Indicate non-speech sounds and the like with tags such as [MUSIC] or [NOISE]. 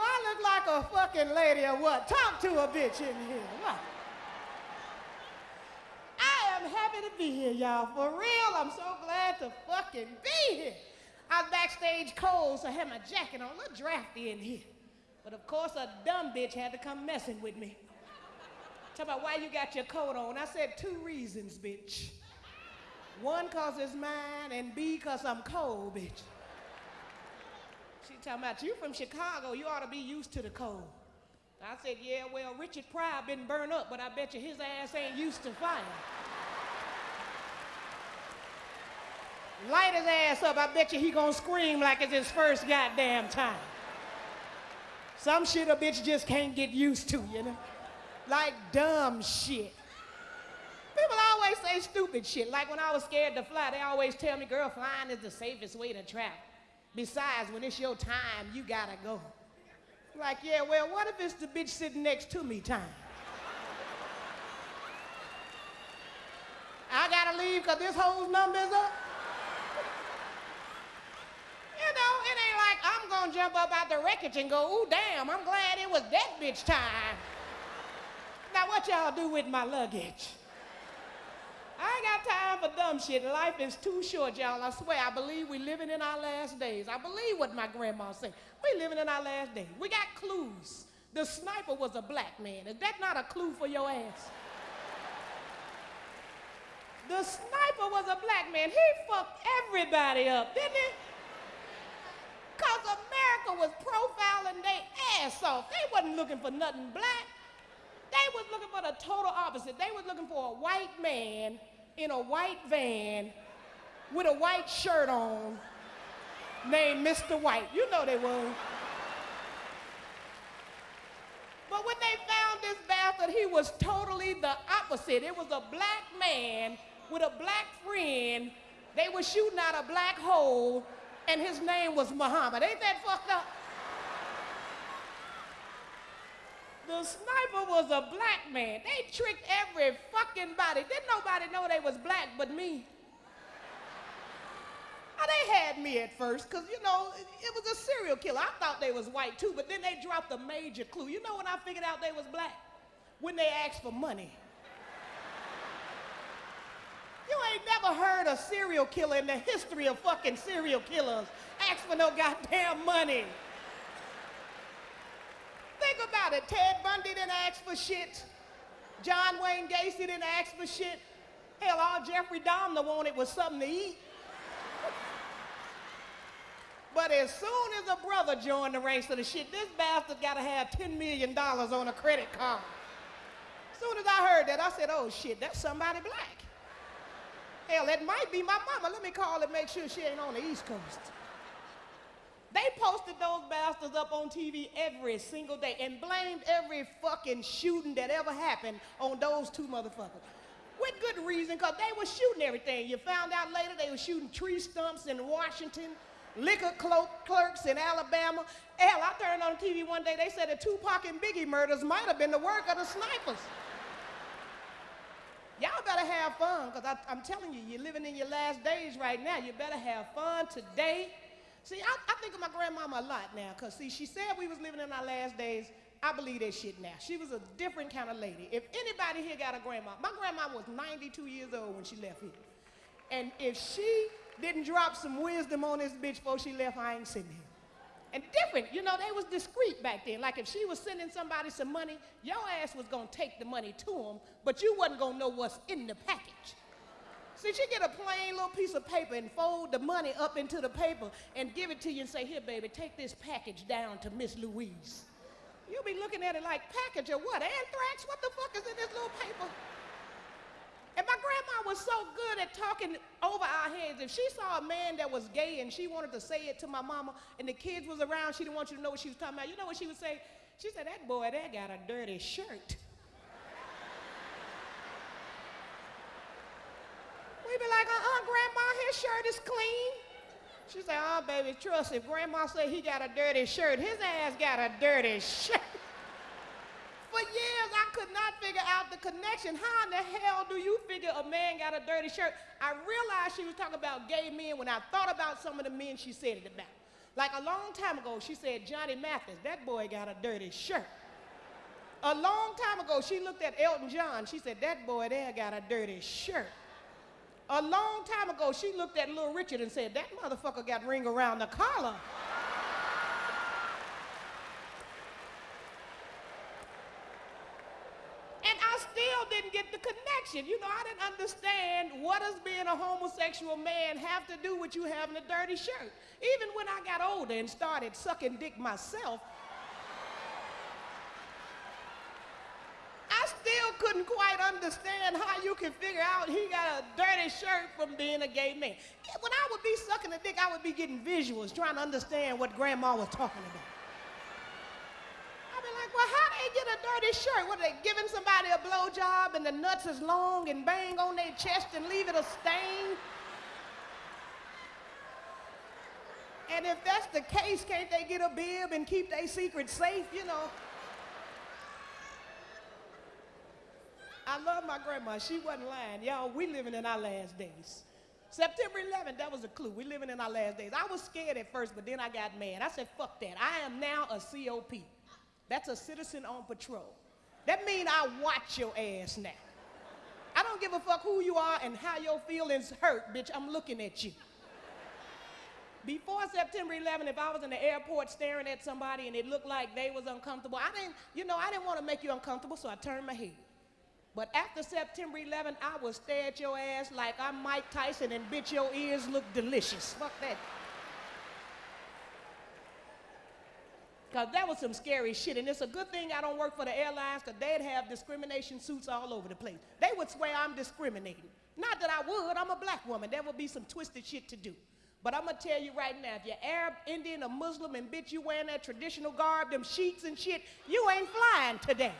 I look like a fucking lady or what? Talk to a bitch in here. I am happy to be here, y'all. For real, I'm so glad to fucking be here. I was backstage cold, so I had my jacket on, a little drafty in here. But of course, a dumb bitch had to come messing with me. Talk about why you got your coat on. I said two reasons, bitch. One, cause it's mine, and B, cause I'm cold, bitch. She talking about you from Chicago, you ought to be used to the cold. I said, yeah, well, Richard Pryor been burned up, but I bet you his ass ain't used to fire. Light his ass up, I bet you he gonna scream like it's his first goddamn time. Some shit a bitch just can't get used to, you know? Like dumb shit. People always say stupid shit. Like when I was scared to fly, they always tell me, girl, flying is the safest way to travel. Besides, when it's your time, you gotta go. Like, yeah, well, what if it's the bitch sitting next to me time? I gotta leave because this whole number is up? You know, it ain't like I'm gonna jump up out the wreckage and go, ooh, damn, I'm glad it was that bitch time. Now, what y'all do with my luggage? I ain't got time for dumb shit. Life is too short, y'all. I swear, I believe we living in our last days. I believe what my grandma said. We living in our last days. We got clues. The sniper was a black man. Is that not a clue for your ass? The sniper was a black man. He fucked everybody up, didn't he? Because America was profiling their ass off. They wasn't looking for nothing black. They was looking for the total opposite. They was looking for a white man in a white van with a white shirt on named Mr. White. You know they was. But when they found this bastard, he was totally the opposite. It was a black man with a black friend. They were shooting out a black hole, and his name was Muhammad. Ain't that fucked up? The sniper was a black man. They tricked every fucking body. Didn't nobody know they was black but me. Now, they had me at first, because, you know, it, it was a serial killer. I thought they was white, too, but then they dropped a major clue. You know when I figured out they was black? When they asked for money. You ain't never heard a serial killer in the history of fucking serial killers ask for no goddamn money. Think about it. Ted Bundy didn't ask for shit. John Wayne Gacy didn't ask for shit. Hell, all Jeffrey Dahmer wanted was something to eat. [LAUGHS] But as soon as a brother joined the ranks of the shit, this bastard got to have $10 million on a credit card. As soon as I heard that, I said, oh shit, that's somebody black. Hell, that might be my mama. Let me call and make sure she ain't on the East Coast. They posted those bastards up on TV every single day and blamed every fucking shooting that ever happened on those two motherfuckers. With good reason, because they were shooting everything. You found out later they were shooting tree stumps in Washington, liquor clerks in Alabama. Hell, I turned on TV one day, they said the Tupac and Biggie murders might have been the work of the snipers. Y'all better have fun, because I'm telling you, you're living in your last days right now. You better have fun today. See, I, I think of my grandmama a lot now, because, see, she said we was living in our last days. I believe that shit now. She was a different kind of lady. If anybody here got a grandma, my grandma was 92 years old when she left here. And if she didn't drop some wisdom on this bitch before she left, I ain't sitting here. And different, you know, they was discreet back then. Like if she was sending somebody some money, your ass was gonna take the money to them, but you wasn't gonna know what's in the package. See, she get a plain little piece of paper and fold the money up into the paper and give it to you and say, here, baby, take this package down to Miss Louise. You'll be looking at it like, package or what, anthrax? What the fuck is in this little paper? And my grandma was so good at talking over our heads. If she saw a man that was gay and she wanted to say it to my mama and the kids was around, she didn't want you to know what she was talking about. You know what she would say? She said, that boy that got a dirty shirt. We'd be like, uh-uh, grandma, his shirt is clean. She said, oh, baby, trust if grandma said he got a dirty shirt, his ass got a dirty shirt. [LAUGHS] For years, I could not figure out the connection. How in the hell do you figure a man got a dirty shirt? I realized she was talking about gay men when I thought about some of the men she said it about. Like a long time ago, she said, Johnny Mathis, that boy got a dirty shirt. A long time ago, she looked at Elton John. She said, that boy there got a dirty shirt. A long time ago, she looked at Little Richard and said, that motherfucker got ring around the collar. And I still didn't get the connection. You know, I didn't understand what does being a homosexual man have to do with you having a dirty shirt. Even when I got older and started sucking dick myself, I still couldn't quite understand how you can figure out he got a dirty shirt from being a gay man. When I would be sucking a dick, I would be getting visuals, trying to understand what grandma was talking about. I'd be like, well, how they get a dirty shirt? What, are they giving somebody a blowjob and the nuts is long and bang on their chest and leave it a stain? And if that's the case, can't they get a bib and keep their secret safe, you know? I love my grandma. She wasn't lying. Y'all, we living in our last days. September 11th, that was a clue. We living in our last days. I was scared at first, but then I got mad. I said, fuck that. I am now a COP. That's a citizen on patrol. That means I watch your ass now. I don't give a fuck who you are and how your feelings hurt, bitch. I'm looking at you. Before September 11th, if I was in the airport staring at somebody and it looked like they was uncomfortable, I didn't, you know, I didn't want to make you uncomfortable, so I turned my head. But after September 11th, I will stare at your ass like I'm Mike Tyson and bitch, your ears look delicious. Fuck that. Because that was some scary shit. And it's a good thing I don't work for the airlines because they'd have discrimination suits all over the place. They would swear I'm discriminating. Not that I would, I'm a black woman. There would be some twisted shit to do. But I'm gonna tell you right now, if you're Arab, Indian, or Muslim, and bitch, you wearing that traditional garb, them sheets and shit, you ain't flying today.